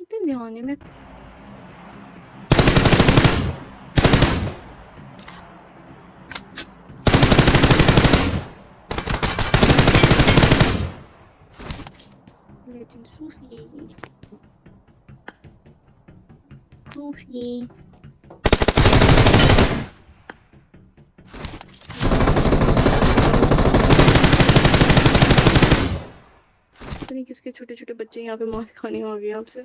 کتنے دھیان ہے میں لیکن صوفی صوفی پتہ نہیں کس کے چھوٹے چھوٹے بچے یہاں پہ مار کھانے آ گئے آپ سے